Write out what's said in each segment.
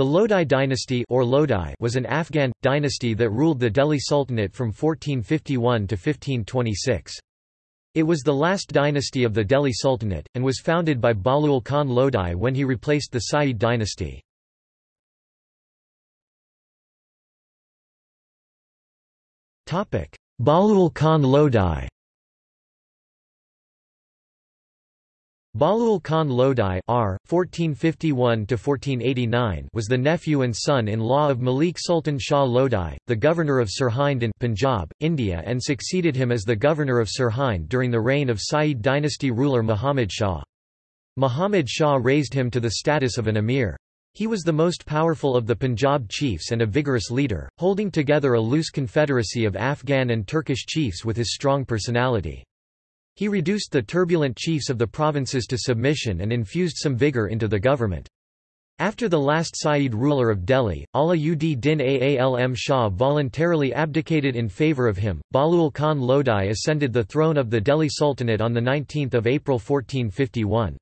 The Lodi dynasty or Lodi was an Afghan, dynasty that ruled the Delhi Sultanate from 1451 to 1526. It was the last dynasty of the Delhi Sultanate, and was founded by Bahlul Khan Lodi when he replaced the Sayyid dynasty. Bahlul Khan Lodi Bahlul Khan Lodi R. 1451 was the nephew and son-in-law of Malik Sultan Shah Lodi, the governor of Sirhind in Punjab, India and succeeded him as the governor of Sirhind during the reign of Sayyid dynasty ruler Muhammad Shah. Muhammad Shah raised him to the status of an emir. He was the most powerful of the Punjab chiefs and a vigorous leader, holding together a loose confederacy of Afghan and Turkish chiefs with his strong personality. He reduced the turbulent chiefs of the provinces to submission and infused some vigor into the government. After the last Sayyid ruler of Delhi, Ala ud Din Alam Shah voluntarily abdicated in favour of him. Bahlul Khan Lodi ascended the throne of the Delhi Sultanate on 19 April 1451.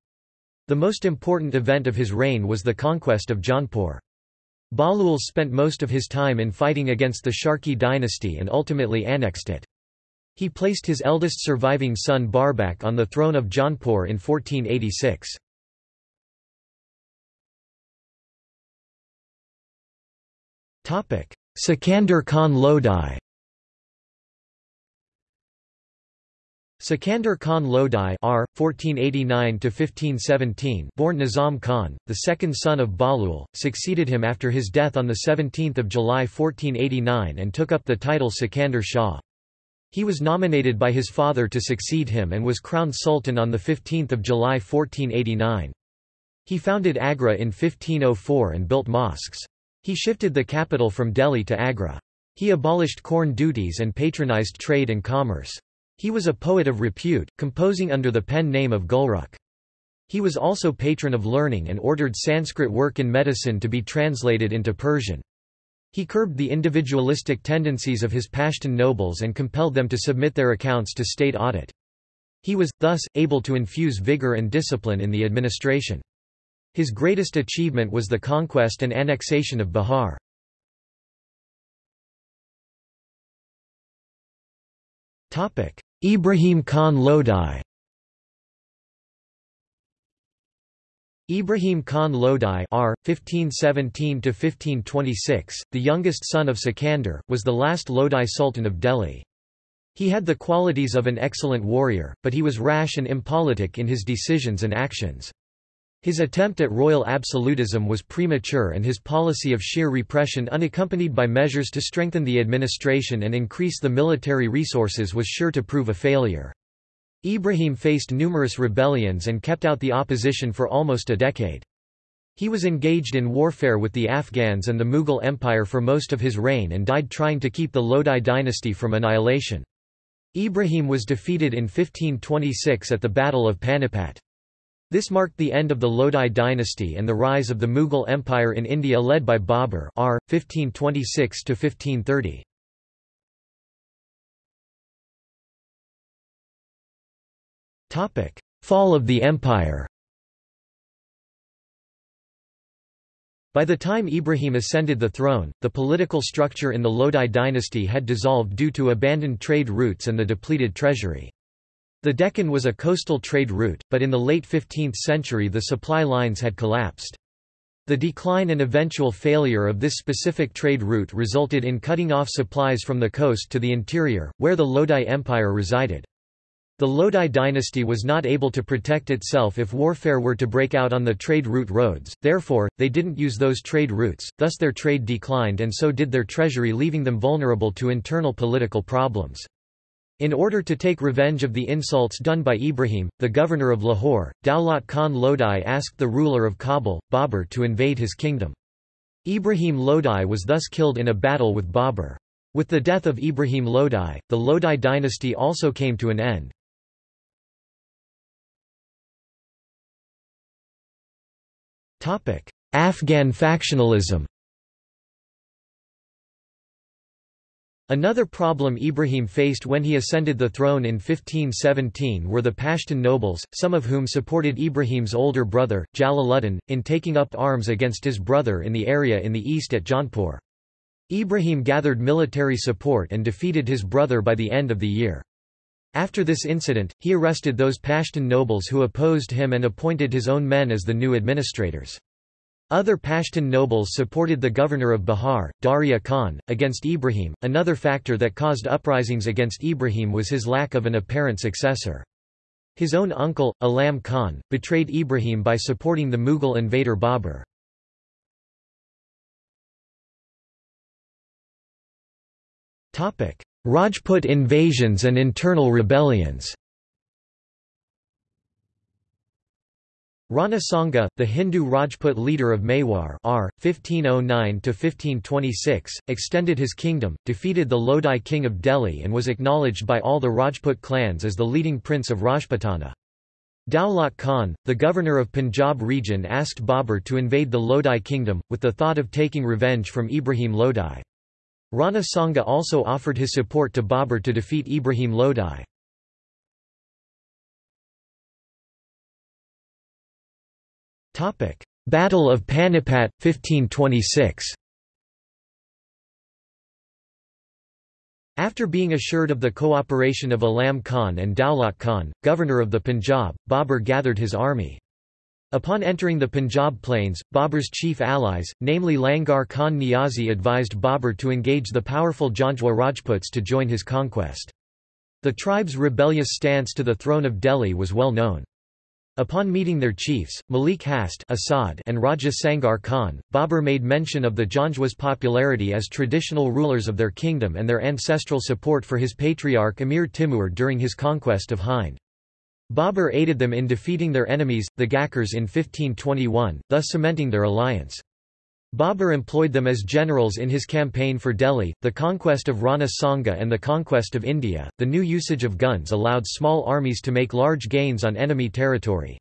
The most important event of his reign was the conquest of Jaunpur. Bahlul spent most of his time in fighting against the Sharki dynasty and ultimately annexed it. He placed his eldest surviving son Barbak on the throne of Jaunpur in 1486. Sikandar Khan Lodi Sikandar Khan Lodi R. 1489 born Nizam Khan, the second son of Bahlul, succeeded him after his death on 17 July 1489 and took up the title Sikandar Shah. He was nominated by his father to succeed him and was crowned sultan on 15 July 1489. He founded Agra in 1504 and built mosques. He shifted the capital from Delhi to Agra. He abolished corn duties and patronized trade and commerce. He was a poet of repute, composing under the pen name of Gulrukh. He was also patron of learning and ordered Sanskrit work in medicine to be translated into Persian. He curbed the individualistic tendencies of his Pashtun nobles and compelled them to submit their accounts to state audit. He was, thus, able to infuse vigor and discipline in the administration. His greatest achievement was the conquest and annexation of Bihar. Ibrahim Khan Lodi Ibrahim Khan Lodi R. 1517–1526, the youngest son of Sikandar, was the last Lodi Sultan of Delhi. He had the qualities of an excellent warrior, but he was rash and impolitic in his decisions and actions. His attempt at royal absolutism was premature and his policy of sheer repression unaccompanied by measures to strengthen the administration and increase the military resources was sure to prove a failure. Ibrahim faced numerous rebellions and kept out the opposition for almost a decade. He was engaged in warfare with the Afghans and the Mughal Empire for most of his reign and died trying to keep the Lodi dynasty from annihilation. Ibrahim was defeated in 1526 at the Battle of Panipat. This marked the end of the Lodi dynasty and the rise of the Mughal Empire in India led by Babur R. 1526 -1530. Fall of the empire By the time Ibrahim ascended the throne, the political structure in the Lodi dynasty had dissolved due to abandoned trade routes and the depleted treasury. The Deccan was a coastal trade route, but in the late 15th century the supply lines had collapsed. The decline and eventual failure of this specific trade route resulted in cutting off supplies from the coast to the interior, where the Lodi Empire resided. The Lodi dynasty was not able to protect itself if warfare were to break out on the trade route roads, therefore, they didn't use those trade routes, thus their trade declined and so did their treasury leaving them vulnerable to internal political problems. In order to take revenge of the insults done by Ibrahim, the governor of Lahore, Daulat Khan Lodi asked the ruler of Kabul, Babur to invade his kingdom. Ibrahim Lodi was thus killed in a battle with Babur. With the death of Ibrahim Lodi, the Lodi dynasty also came to an end. Afghan factionalism. Another problem Ibrahim faced when he ascended the throne in 1517 were the Pashtun nobles, some of whom supported Ibrahim's older brother, Jalaluddin, in taking up arms against his brother in the area in the east at Jaunpur. Ibrahim gathered military support and defeated his brother by the end of the year. After this incident, he arrested those Pashtun nobles who opposed him and appointed his own men as the new administrators. Other Pashtun nobles supported the governor of Bihar, Darya Khan, against Ibrahim. Another factor that caused uprisings against Ibrahim was his lack of an apparent successor. His own uncle, Alam Khan, betrayed Ibrahim by supporting the Mughal invader Babur. Rajput invasions and internal rebellions Rana Sanga, the Hindu Rajput leader of Mewar R. 1509–1526, extended his kingdom, defeated the Lodi king of Delhi and was acknowledged by all the Rajput clans as the leading prince of Rajputana. Daulat Khan, the governor of Punjab region asked Babur to invade the Lodi kingdom, with the thought of taking revenge from Ibrahim Lodi. Rana Sanga also offered his support to Babur to defeat Ibrahim Lodi. Battle of Panipat, 1526 After being assured of the cooperation of Alam Khan and Daulat Khan, governor of the Punjab, Babur gathered his army. Upon entering the Punjab plains, Babur's chief allies, namely Langar Khan Niazi advised Babur to engage the powerful Janjua Rajputs to join his conquest. The tribe's rebellious stance to the throne of Delhi was well known. Upon meeting their chiefs, Malik Hast Asad and Raja Sangar Khan, Babur made mention of the Janjuas' popularity as traditional rulers of their kingdom and their ancestral support for his patriarch Amir Timur during his conquest of Hind. Babur aided them in defeating their enemies, the Ghakkars in 1521, thus cementing their alliance. Babur employed them as generals in his campaign for Delhi, the conquest of Rana Sanga and the conquest of India. The new usage of guns allowed small armies to make large gains on enemy territory.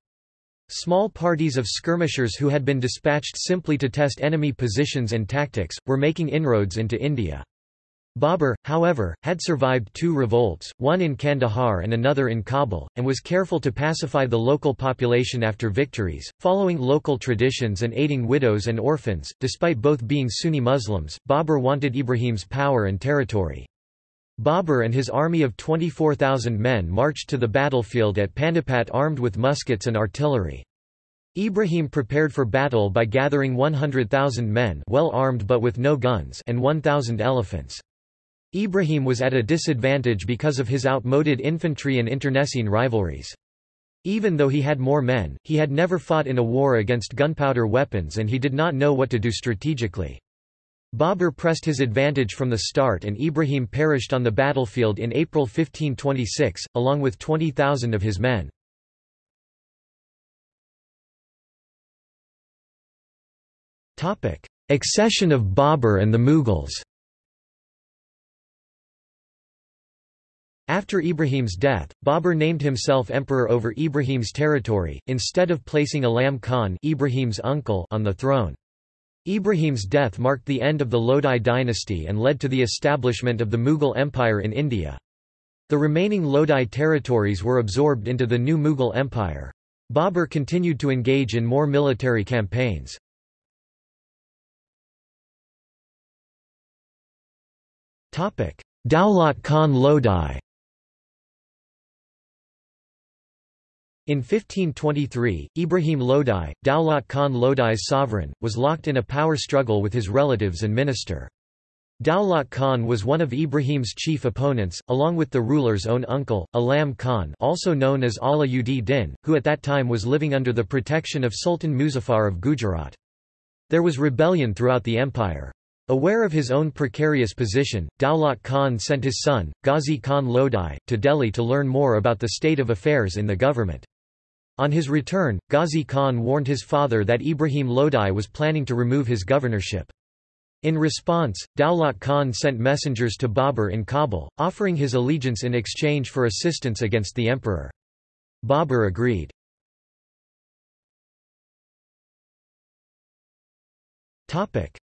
Small parties of skirmishers who had been dispatched simply to test enemy positions and tactics, were making inroads into India. Babur, however, had survived two revolts, one in Kandahar and another in Kabul, and was careful to pacify the local population after victories, following local traditions and aiding widows and orphans. Despite both being Sunni Muslims, Babur wanted Ibrahim's power and territory. Babur and his army of 24,000 men marched to the battlefield at Panipat armed with muskets and artillery. Ibrahim prepared for battle by gathering 100,000 men well armed but with no guns and 1,000 elephants. Ibrahim was at a disadvantage because of his outmoded infantry and internecine rivalries. Even though he had more men, he had never fought in a war against gunpowder weapons and he did not know what to do strategically. Babur pressed his advantage from the start and Ibrahim perished on the battlefield in April 1526, along with 20,000 of his men. Accession of Babur and the Mughals After Ibrahim's death, Babur named himself emperor over Ibrahim's territory, instead of placing Alam Khan Ibrahim's uncle on the throne. Ibrahim's death marked the end of the Lodi dynasty and led to the establishment of the Mughal Empire in India. The remaining Lodi territories were absorbed into the new Mughal Empire. Babur continued to engage in more military campaigns. Daulat Khan Lodi In 1523, Ibrahim Lodi, Daulat Khan Lodi's sovereign, was locked in a power struggle with his relatives and minister. Daulat Khan was one of Ibrahim's chief opponents, along with the ruler's own uncle, Alam Khan also known as Ala ud Din, who at that time was living under the protection of Sultan Muzaffar of Gujarat. There was rebellion throughout the empire. Aware of his own precarious position, Daulat Khan sent his son, Ghazi Khan Lodi, to Delhi to learn more about the state of affairs in the government. On his return, Ghazi Khan warned his father that Ibrahim Lodi was planning to remove his governorship. In response, Daulat Khan sent messengers to Babur in Kabul, offering his allegiance in exchange for assistance against the emperor. Babur agreed.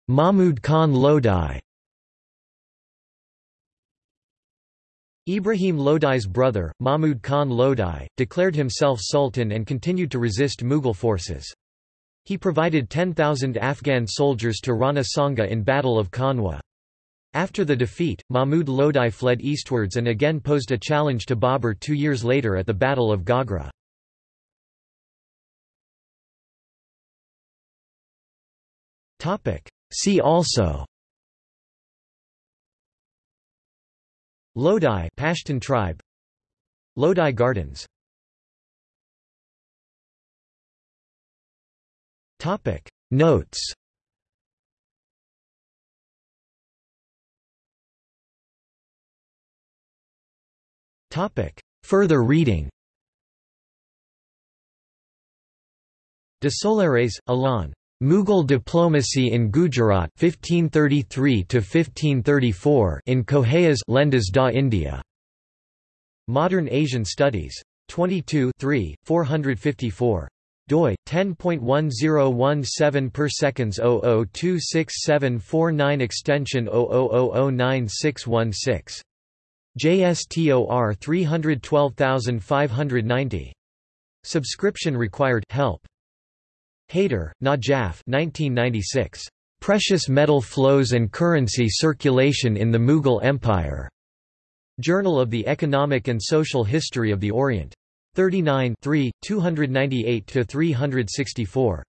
Mahmud Khan Lodi Ibrahim Lodi's brother, Mahmud Khan Lodi, declared himself sultan and continued to resist Mughal forces. He provided 10,000 Afghan soldiers to Rana Sanga in Battle of Khanwa. After the defeat, Mahmud Lodi fled eastwards and again posed a challenge to Babur two years later at the Battle of Gagra. See also Lodi Pashtun tribe. Lodi Gardens. Topic. Notes. Topic. Further reading. Desoulières, Alain. Mughal diplomacy in Gujarat 1533 1534 in Correia's Lendas da India. Modern Asian Studies. 22 3, 454 doi 10.1017 per seconds 0026749 extension 000091616 JSTOR 312590 subscription required. Help Haider, Najaf 1996. Precious Metal Flows and Currency Circulation in the Mughal Empire. Journal of the Economic and Social History of the Orient. 39 298–364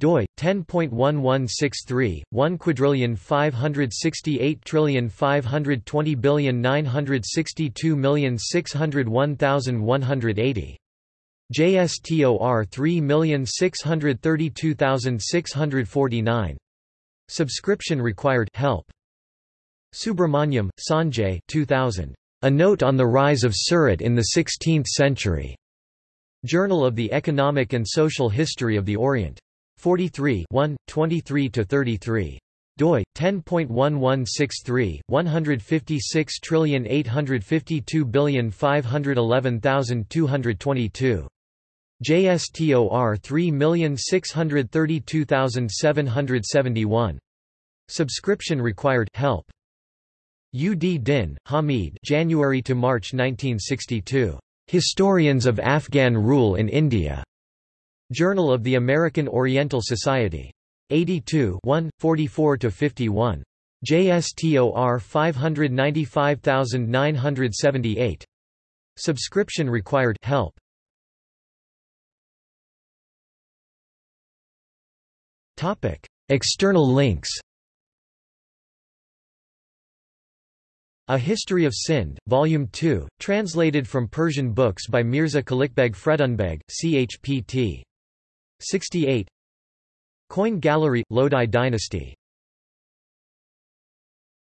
doi 10.1163 1 quadrillion 568 trillion 520 billion 962 million 601,180 JSTOR 3632649. Subscription required help. Subrahmanyam, Sanjay 2000. A Note on the Rise of Surat in the Sixteenth Century. Journal of the Economic and Social History of the Orient. 43 1, 23–33 doi 10.1163 1568552511222 JSTOR 3632771. Subscription required help. Ud Din, Hamid January to March 1962. Historians of Afghan Rule in India. Journal of the American Oriental Society. 82 1, 44–51. JSTOR 595978. Subscription required help. Topic: External links. A History of Sind, Volume 2, translated from Persian books by Mirza Kalichbeg Fredunbeg, CHPT. 68 Coin Gallery – Lodi Dynasty